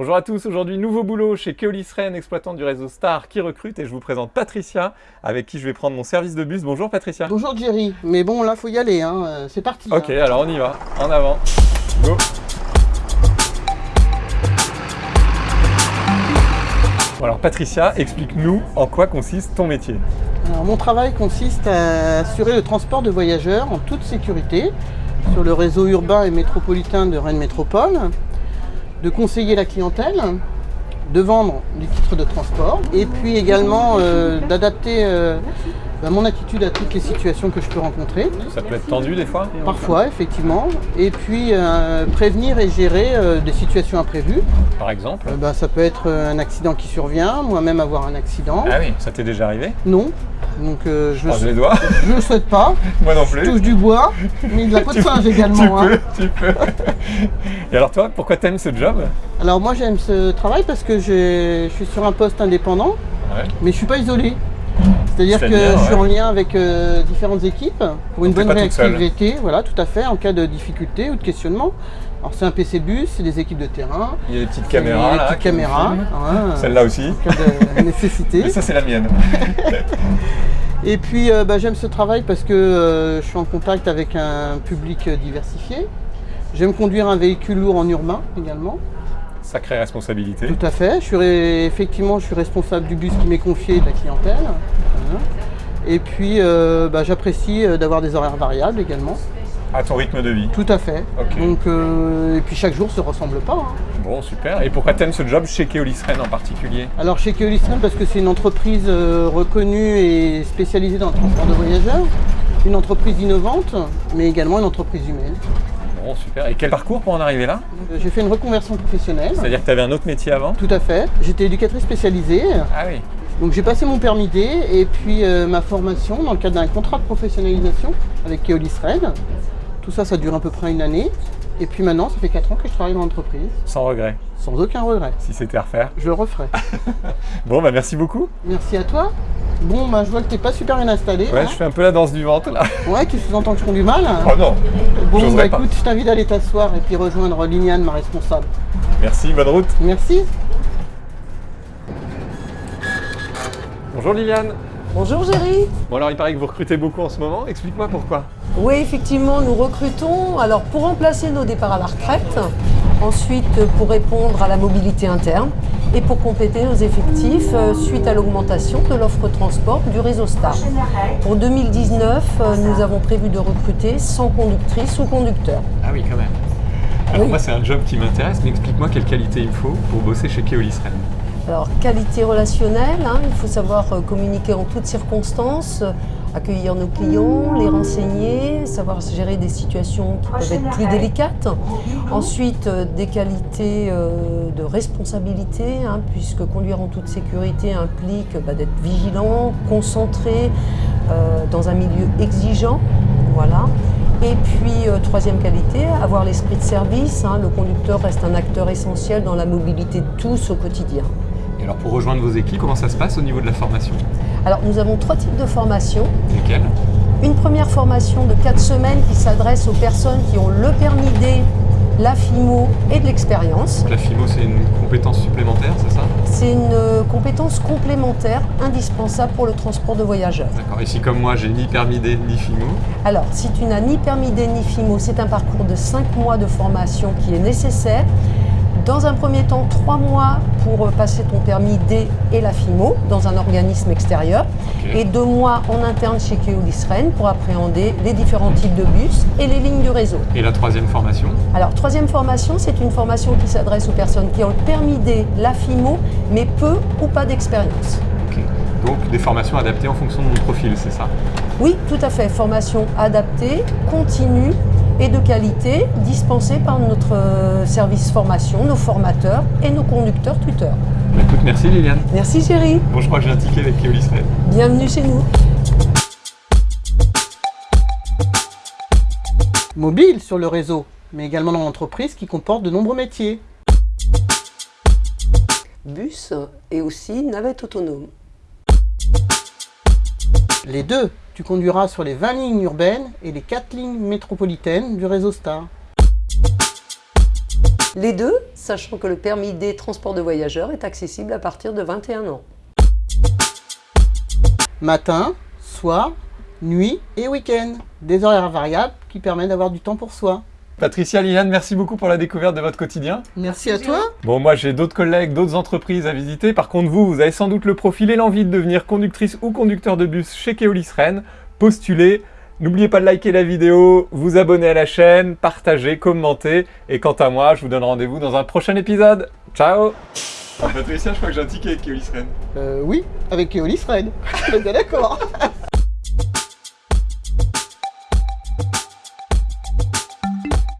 Bonjour à tous, aujourd'hui nouveau boulot chez Keolis Rennes, exploitant du réseau Star qui recrute et je vous présente Patricia avec qui je vais prendre mon service de bus. Bonjour Patricia. Bonjour Jerry, mais bon là faut y aller, hein. euh, c'est parti. Ok, hein. alors on y va, en avant, go Bon alors Patricia, explique-nous en quoi consiste ton métier. Alors, mon travail consiste à assurer le transport de voyageurs en toute sécurité sur le réseau urbain et métropolitain de Rennes Métropole, de conseiller la clientèle, de vendre du titre de transport et puis également euh, d'adapter euh, bah, mon attitude à toutes les situations que je peux rencontrer. Ça peut être tendu des fois Parfois, effectivement, et puis euh, prévenir et gérer euh, des situations imprévues. Par exemple Euh, bah, ça peut être un accident qui survient, moi-même avoir un accident. Ah oui, ça t'est déjà arrivé Non, donc je ne les doigts le souhaite pas. Moi non Je plus touche du bois, mais de la peau de singe Tu également. hein. peux, tu peux Et alors toi, pourquoi t'aimes ce job? Alors moi j'aime ce travail parce que je suis sur un poste indépendant, Ouais. mais je suis pas isolé. C'est-à-dire que je suis ouais. en lien avec euh, différentes équipes pour une Donc, bonne réactivité, voilà, tout à fait, en cas de difficulté ou de questionnement. Alors c'est un PC bus, c'est des équipes de terrain, Il y a des petites caméras des là. petites caméras, Celle-là aussi. en cas de nécessité. Et ça c'est la mienne. Et puis euh, bah, j'aime ce travail parce que euh, je suis en contact avec un public diversifié. J'aime conduire un véhicule lourd en urbain également. Sacrée responsabilité. Tout à fait. Je suis ré- effectivement je suis responsable du bus qui m'est confié et de la clientèle. Et puis euh, bah, j'apprécie euh, d'avoir des horaires variables également. À ton rythme de vie. Tout à fait. Donc euh, et puis chaque jour se ressemble pas. hein. Bon, super. Et pourquoi t'aimes ce job chez Keolis Rennes en particulier? Alors chez Keolis Rennes, parce que c'est une entreprise euh, reconnue et spécialisée dans le transport de voyageurs, une entreprise innovante, mais également une entreprise humaine. Bon, super. Et quel parcours pour en arriver là? Euh, J'ai fait une reconversion professionnelle. C'est-à-dire que t'avais un autre métier avant? Tout à fait. J'étais éducatrice spécialisée. Ah oui. Donc j'ai passé mon permis D et puis euh, ma formation dans le cadre d'un contrat de professionnalisation avec Keolis Rennes. Tout ça, ça dure à peu près une année. Et puis maintenant, ça fait 4 ans que je travaille dans l'entreprise, Sans regret, sans aucun regret. si c'était à refaire. Je le referai. Bon, bah merci beaucoup. Merci à toi. Bon, bah, je vois que t'es pas super bien installé. Ouais, hein. je fais un peu la danse du ventre là. Ouais, tu sous-entends que je prends du mal. Oh non Bon, bah pas. écoute, je t'invite à aller t'asseoir et puis rejoindre Liliane, ma responsable. Merci, bonne route. Merci. Bonjour Liliane. Bonjour Géry. Bon alors il paraît que vous recrutez beaucoup en ce moment. Explique-moi pourquoi. Oui, effectivement, nous recrutons alors pour remplacer nos départs à la retraite, ensuite pour répondre à la mobilité interne et pour compléter nos effectifs euh, suite à l'augmentation de l'offre transport du réseau Star. Pour 2019, euh, nous avons prévu de recruter 100 conductrices ou conducteurs. Ah oui, quand même. Alors Oui. moi c'est un job qui m'intéresse, mais explique-moi quelle qualité il me faut pour bosser chez Keolis Rennes. Alors, qualité relationnelle, hein, il faut savoir euh, communiquer en toutes circonstances, euh, accueillir nos clients, les renseigner, savoir gérer des situations qui peuvent être plus délicates. Ensuite, euh, des qualités de responsabilité, hein, puisque conduire en toute sécurité implique bah, d'être vigilant, concentré, dans un milieu exigeant. Voilà. Et puis, troisième qualité, avoir l'esprit de service. hein. Le conducteur reste un acteur essentiel dans la mobilité de tous au quotidien. Alors pour rejoindre vos équipes, comment ça se passe au niveau de la formation Alors, nous avons trois types de formations. Lesquelles Une première formation de quatre semaines qui s'adresse aux personnes qui ont le permis D, la FIMO et de l'expérience. La FIMO c'est une compétence supplémentaire, c'est ça C'est une euh, compétence complémentaire indispensable pour le transport de voyageurs. D'accord. Et si comme moi j'ai ni permis D ni FIMO, Alors, si tu n'as ni permis D ni FIMO, c'est un parcours de 5 mois de formation qui est nécessaire. Dans un premier temps, 3 mois pour passer ton permis D et la FIMO dans un organisme extérieur. Et 2 mois en interne chez Keolis Rennes pour appréhender les différents types de bus et les lignes du réseau. et la troisième formation Alors, troisième formation, c'est une formation qui s'adresse aux personnes qui ont le permis D, la FIMO, mais peu ou pas d'expérience. Ok. Donc des formations adaptées en fonction de mon profil, c'est ça? Oui, tout à fait. Formation adaptée, continue et de qualité, dispensée par notre euh, service formation, nos formateurs et nos conducteurs tuteurs. Bah, Écoute, merci Liliane. Merci chérie, Bon, je crois que j'ai un ticket avec Keolis Rennes. bienvenue chez nous. Mobile sur le réseau, mais également dans l'entreprise qui comporte de nombreux métiers. Bus et aussi navette autonome. Les deux, tu conduiras sur les 20 lignes urbaines et les 4 lignes métropolitaines du réseau Star. Les deux, sachant que le permis des transports de voyageurs est accessible à partir de 21 ans. Matin, soir, nuit et week-end. Des horaires variables qui permettent d'avoir du temps pour soi. Patricia, Liliane, merci beaucoup pour la découverte de votre quotidien. Merci à toi. Bon, moi j'ai d'autres collègues, d'autres entreprises à visiter. Par contre, vous, vous avez sans doute le profil et l'envie de devenir conductrice ou conducteur de bus chez Keolis Rennes. Postulez. N'oubliez pas de liker la vidéo, vous abonner à la chaîne, partager, commenter. Et quant à moi, je vous donne rendez-vous dans un prochain épisode. Ciao Patricia, je crois que j'ai un ticket avec Keolis Rennes. Euh, oui, avec Keolis Red. On est d'accord.